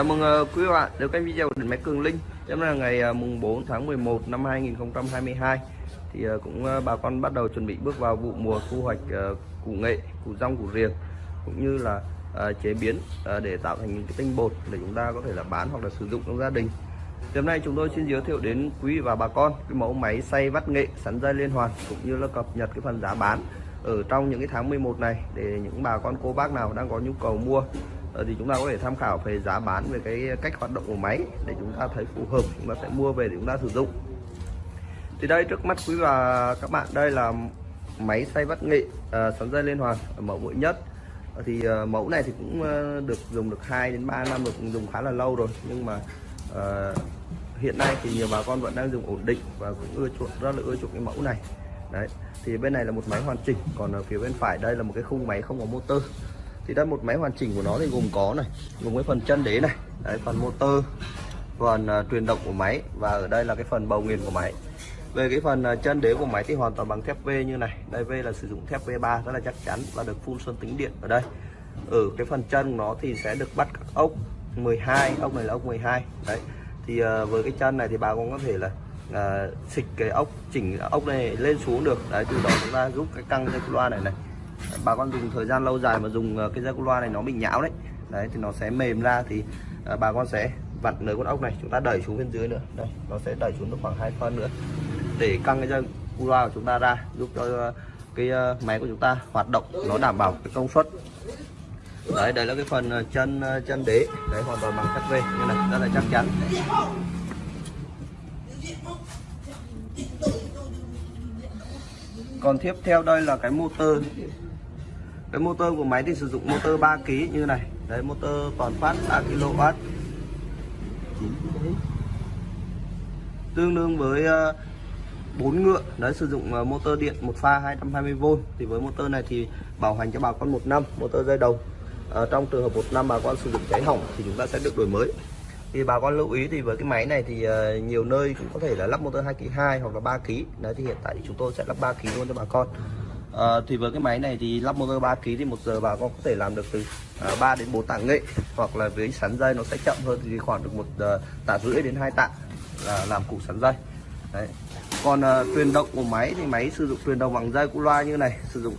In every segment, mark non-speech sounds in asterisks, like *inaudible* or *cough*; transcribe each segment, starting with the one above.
Chào mừng ờ, quý bạn đến kênh video của điện máy Cường Linh. Hôm nay là ngày ờ, mùng 4 tháng 11 năm 2022. Thì ờ, cũng bà con bắt đầu chuẩn bị bước vào vụ mùa thu hoạch củ nghệ, củ rong, củ riềng cũng như là chế biến để tạo thành những cái tinh bột để chúng ta có thể là bán hoặc là sử dụng trong gia đình. Thì hôm nay chúng tôi xin giới thiệu đến quý và bà con cái mẫu máy xay vắt nghệ sắn dây liên hoàn cũng như là cập nhật cái phần giá bán ở trong những cái tháng 11 này để những bà con cô bác nào đang có nhu cầu mua Ờ, thì chúng ta có thể tham khảo về giá bán về cái cách hoạt động của máy để chúng ta thấy phù hợp, chúng ta sẽ mua về để chúng ta sử dụng. Thì đây, trước mắt quý và các bạn, đây là máy xay vắt nghệ ờ, sắn dây liên hoàn, mẫu mới nhất. Ờ, thì mẫu này thì cũng được dùng được 2 đến 3 năm được dùng khá là lâu rồi. Nhưng mà hiện nay thì nhiều bà con vẫn đang dùng ổn định và cũng ưa chuộng, rất là ưa chuộng cái mẫu này. Đấy, thì bên này là một máy hoàn chỉnh, còn ở phía bên phải đây là một cái khung máy không có motor thì đây một máy hoàn chỉnh của nó thì gồm có này gồm cái phần chân đế này đấy phần motor phần uh, truyền động của máy và ở đây là cái phần bầu nghiền của máy. Về cái phần uh, chân đế của máy thì hoàn toàn bằng thép V như này. Đây V là sử dụng thép V3 rất là chắc chắn và được phun sơn tính điện ở đây. Ở cái phần chân nó thì sẽ được bắt các ốc 12 ốc này là ốc 12 đấy. Thì uh, với cái chân này thì bà con có thể là uh, xịt cái ốc chỉnh ốc này lên xuống được. Đấy từ đó chúng ta giúp cái căng dây loa này này bà con dùng thời gian lâu dài mà dùng ờ, cái dây loa này nó bị nhão đấy. Đấy thì nó sẽ mềm ra thì à, bà con sẽ vặn lấy con ốc này chúng ta đẩy xuống bên dưới nữa. Đây nó sẽ đẩy xuống được khoảng hai phân nữa. Để căng cái dây loa của chúng ta ra giúp cho ờ, cái máy của chúng ta hoạt động nó đảm bảo cái công suất. Đấy đây là cái phần chân chân đế. Đấy hoàn toàn bằng thép vê như này rất là chắc chắn. Còn tiếp theo đây là cái motor cái motor của máy thì sử dụng motor 3 kg như này. Đấy motor toàn phát 3 kW tương đương với ờ, 4 ngựa. Đấy sử dụng ờ, motor điện một pha 220V thì với motor này thì bảo hành cho bà con một năm motor dây đầu à, ờ, trong trường hợp một năm bà con sử dụng cháy hỏng thì chúng ta sẽ được đổi mới. Thì bà con lưu ý thì với cái máy này thì uh, nhiều nơi cũng có thể là lắp motor 2 kg 2 hoặc là 3 kg đấy thì hiện tại thì chúng tôi sẽ lắp 3 kg luôn cho bà con à, thì với cái máy này thì lắp motor 3 kg thì một giờ bà con có thể làm được từ ờ, à, 3 đến 4 tạ nghệ hoặc là với sắn dây nó sẽ chậm hơn thì khoảng được một ờ, à, tạ rưỡi đến 2 tạ là làm củ sắn dây. Đấy. Còn à, truyền động của máy thì máy sử dụng truyền động bằng dây cu loa như này sử dụng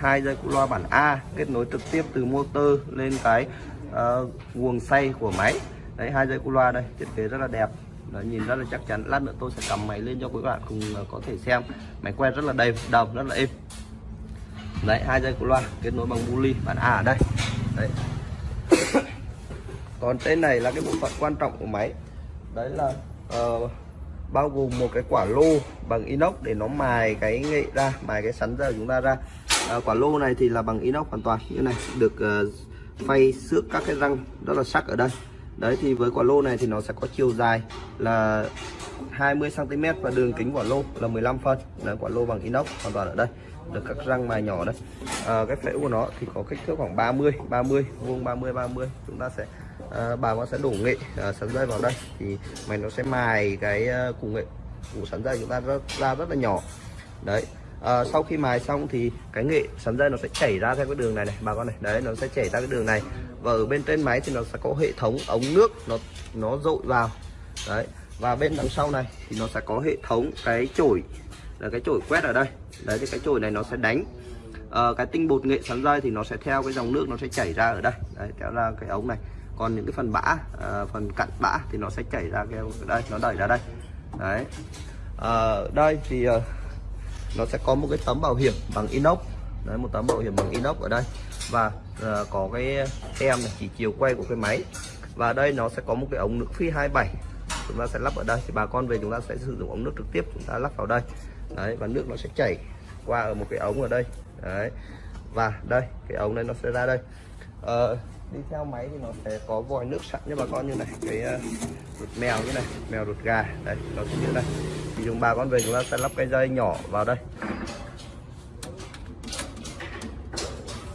hai dây cu loa bản A kết nối trực tiếp từ motor lên cái à, nguồn xay của máy. Đấy hai dây cu loa đây thiết kế rất là đẹp. Đó, nhìn rất là chắc chắn. Lát nữa tôi sẽ cầm máy lên cho quý bạn cùng có thể xem. Máy quay rất là đầy đồng rất là êm đấy hai dây của loa kết nối bằng buli bản A ở đây. Đấy. *coughs* Còn tên này là cái bộ phận quan trọng của máy. Đấy là uh, bao gồm một cái quả lô bằng inox để nó mài cái nghệ ra mài cái sắn giờ chúng ta ra. Uh, quả lô này thì là bằng inox hoàn toàn. Như này được uh, phay xước các cái răng rất là sắc ở đây. Đấy thì với quả lô này thì nó sẽ có chiều dài là 20 cm và đường kính quả lô là 15 phân. Đấy, quả lô bằng inox hoàn toàn ở đây được các răng mài nhỏ đây à, cái phễu của nó thì có kích thước khoảng 30 30 vuông 30 30 chúng ta sẽ à, bà con sẽ đổ nghệ à, sắn dây vào đây. Thì mày nó sẽ mài cái à, củ nghệ củ sắn dây chúng ta rất, ra rất là nhỏ. Đấy. À, sau khi mài xong thì cái nghệ sắn dây nó sẽ chảy ra theo cái đường này này bà con này. Đấy nó sẽ chảy ra cái đường này. Và ở bên trên máy thì nó sẽ có hệ thống ống nước nó nó dội vào. Đấy. Và bên đằng sau này thì nó sẽ có hệ thống cái chổi là cái chổi quét ở đây. Đấy thì cái chổi này nó sẽ đánh à, cái tinh bột nghệ sắn dây thì nó sẽ theo cái dòng nước nó sẽ chảy ra ở đây. Đấy kéo ra cái ống này. Còn những cái phần bã à, phần cặn bã thì nó sẽ chảy ra cái đây nó đẩy ra đây. Đấy. À, đây thì à, nó sẽ có một cái tấm bảo hiểm bằng inox. Đấy một tấm bảo hiểm bằng inox ở đây. Và à, có cái tem này chỉ chiều quay của cái máy. Và đây nó sẽ có một cái ống nước phi 27 chúng ta sẽ lắp ở đây. Thì bà con về chúng ta sẽ sử dụng ống nước trực tiếp chúng ta lắp vào đây đấy và nước nó sẽ chảy qua ở một cái ống ở đây. Đấy và đây cái ống này nó sẽ ra đây. Ờ, đi theo máy thì nó sẽ có vòi nước sẵn cho bà con như này cái uh, ruột mèo như này mèo ruột gà. Đây nó sẽ như đây thì chúng bà con về chúng ta sẽ lắp cái dây nhỏ vào đây.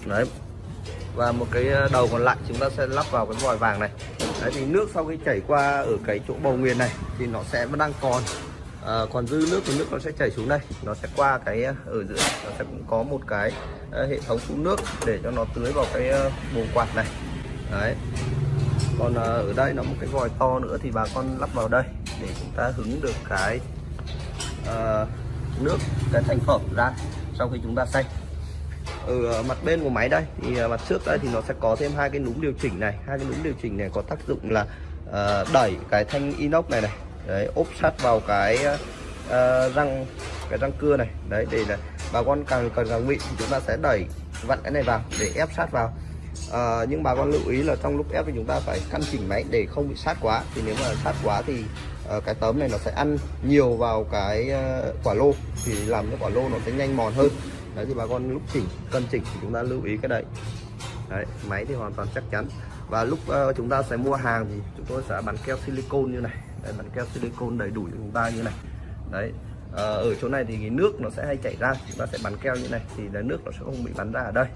Đấy và một cái ờ, đầu còn lại chúng ta sẽ lắp vào cái vòi vàng này. Đấy thì nước sau khi chảy qua ở cái chỗ bầu nguyên này thì nó sẽ vẫn đang còn à, còn dư nước thì nước nó sẽ chảy xuống đây. Nó sẽ qua cái ờ, ở giữa. Nó sẽ cũng có một cái ờ, hệ thống phun nước để cho nó tưới vào cái bồn quạt này. Đấy. Còn ở đây nó một cái vòi to nữa thì bà con lắp vào đây để chúng ta hứng được cái ờ, nước cái thành phẩm ra sau khi chúng ta xay. Ở mặt bên của máy đây thì mặt trước đây thì nó sẽ có thêm hai cái núm điều chỉnh này. Hai cái núm điều chỉnh này có tác dụng là ờ, đẩy cái thanh inox này này đấy ốp sát vào cái uh, răng cái răng cưa này. Đấy để là bà con càng cần càng vị thì chúng ta sẽ đẩy vặn cái này vào để ép sát vào. Ờ, nhưng bà con lưu ý là trong lúc ép thì chúng ta phải căn chỉnh máy để không bị sát quá. Thì nếu mà sát quá thì uh, cái tấm này nó sẽ ăn nhiều vào cái uh, quả lô. Thì làm cho quả lô nó sẽ nhanh mòn hơn. Đấy thì bà con lúc chỉnh cân chỉnh thì chúng ta lưu ý cái đấy. Đấy máy thì hoàn toàn chắc chắn. Và lúc uh, chúng ta sẽ mua hàng thì chúng tôi sẽ bắn keo silicone như này đấy, bắn keo silicon đầy đủ cho chúng ta như này. Đấy à, ở chỗ này thì cái nước nó sẽ hay chảy ra chúng ta sẽ bắn keo như này thì cái nước nó sẽ không bị bắn ra ở đây.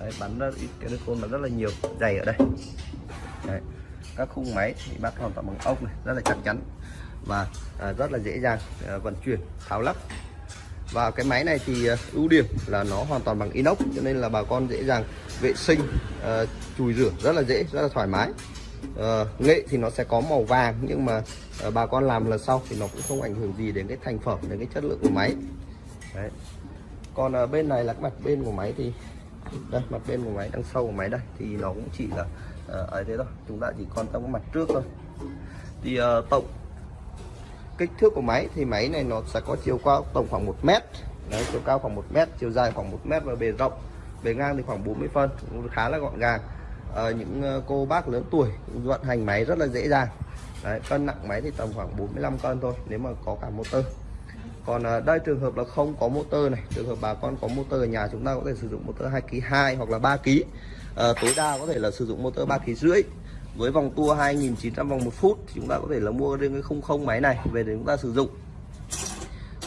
Đấy, bắn ra ít cái silicone rất là nhiều dày ở đây. Đấy. các khung máy thì bắt hoàn toàn bằng ốc này rất là chắc chắn và à, rất là dễ dàng à, vận chuyển tháo lắp. Và cái máy này thì à, ưu điểm là nó hoàn toàn bằng inox cho nên là bà con dễ dàng vệ sinh à, chùi rửa rất là dễ rất là thoải mái uh, nghệ thì nó sẽ có màu vàng nhưng mà uh, bà con làm lần sau thì nó cũng không ảnh hưởng gì đến cái thành phẩm đến cái chất lượng của máy. Đấy. còn uh, bên này là cái mặt bên của máy thì đây mặt bên của máy đằng sau của máy đây thì nó cũng chỉ là uh, ấy thế thôi chúng ta chỉ quan tâm cái mặt trước thôi. Thì uh, tổng kích thước của máy thì máy này nó sẽ có chiều cao tổng khoảng 1 mét. Đấy, chiều cao khoảng 1 mét chiều dài khoảng 1 mét và bề rộng. Bề ngang thì khoảng 40 phân cũng khá là gọn gàng. Ờ, những ờ, cô bác lớn tuổi vận hành máy rất là dễ dàng. Đấy, cân nặng máy thì tầm khoảng 45 cân thôi nếu mà có cả motor. Còn ờ, đây trường hợp là không có motor này trường hợp bà con có motor ở nhà chúng ta có thể sử dụng motor 2 kg 2 hoặc là 3 kg à, tối đa có thể là sử dụng motor 3 kg rưỡi. Với vòng tua 2.900 vòng một phút thì chúng ta có thể là mua riêng cái khung không máy này về để chúng ta sử dụng.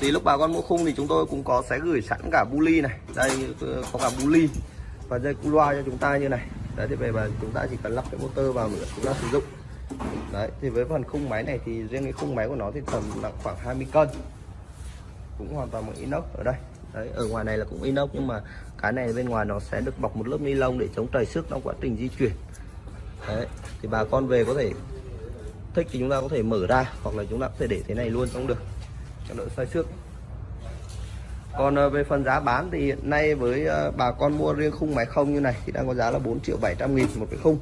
Thì lúc bà con mua khung thì chúng tôi cũng có sẽ gửi sẵn cả buli này. Đây ờ, có cả buli và dây cu loa cho chúng ta như này đấy, thì về mà chúng ta chỉ cần lắp cái motor vào nữa chúng ta sử dụng. Đấy, thì với phần khung máy này thì riêng cái khung máy của nó thì tầm nặng khoảng 20 cân. Cũng hoàn toàn bằng inox ở đây. Đấy, ở ngoài này là cũng inox, nhưng mà cái này bên ngoài nó sẽ được bọc một lớp ni lông để chống trầy xước trong quá trình di chuyển. Đấy, thì bà con về có thể thích thì chúng ta có thể mở ra hoặc là chúng ta có thể để thế này luôn cũng được, cho đỡ sai xước còn ờ, về phần giá bán thì hiện nay với ờ, bà con mua riêng khung máy không như này thì đang có giá là 4 triệu 700 nghìn một cái khung.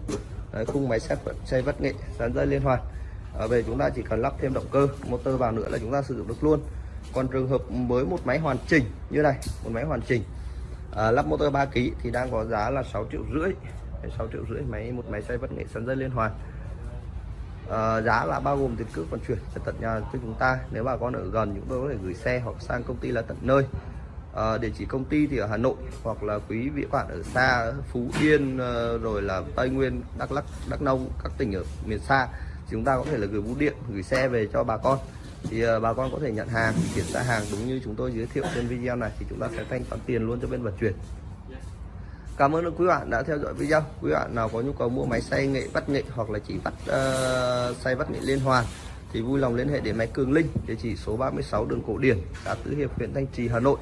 Đấy, khung máy xe xây vất nghệ dán dây liên hoàn. Ở về chúng ta chỉ cần lắp thêm động cơ motor vào nữa là chúng ta sử dụng được luôn. Còn trường hợp với một máy hoàn chỉnh như này một máy hoàn chỉnh à, lắp motor 3 kg thì đang có giá là 6 triệu rưỡi. 6 triệu rưỡi máy một máy xây vất nghệ sắn dây liên hoàn. Ờ, giá là bao gồm tiền cước vận chuyển về tận nhà cho chúng ta. Nếu bà con ở gần chúng tôi có thể gửi xe hoặc sang công ty là tận nơi. Ờ, địa chỉ công ty thì ở Hà Nội hoặc là quý vị bạn ở xa Phú Yên ờ, rồi là Tây Nguyên Đắk Lắk Đắk Nông các tỉnh ở miền xa. Thì chúng ta có thể là gửi bưu điện gửi xe về cho bà con. Thì ờ, bà con có thể nhận hàng kiểm tra hàng. Đúng như chúng tôi giới thiệu trên video này thì chúng ta sẽ thanh toán tiền luôn cho bên vận chuyển. Cảm ơn quý bạn đã theo dõi video. Quý bạn nào có nhu cầu mua máy xay nghệ vắt nghệ hoặc là chỉ vắt uh, xay vắt nghệ liên hoàn thì vui lòng liên hệ đến máy Cường Linh, địa chỉ số 36 đường Cổ Điển, xã Tứ Hiệp, huyện Thanh Trì, Hà Nội